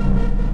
you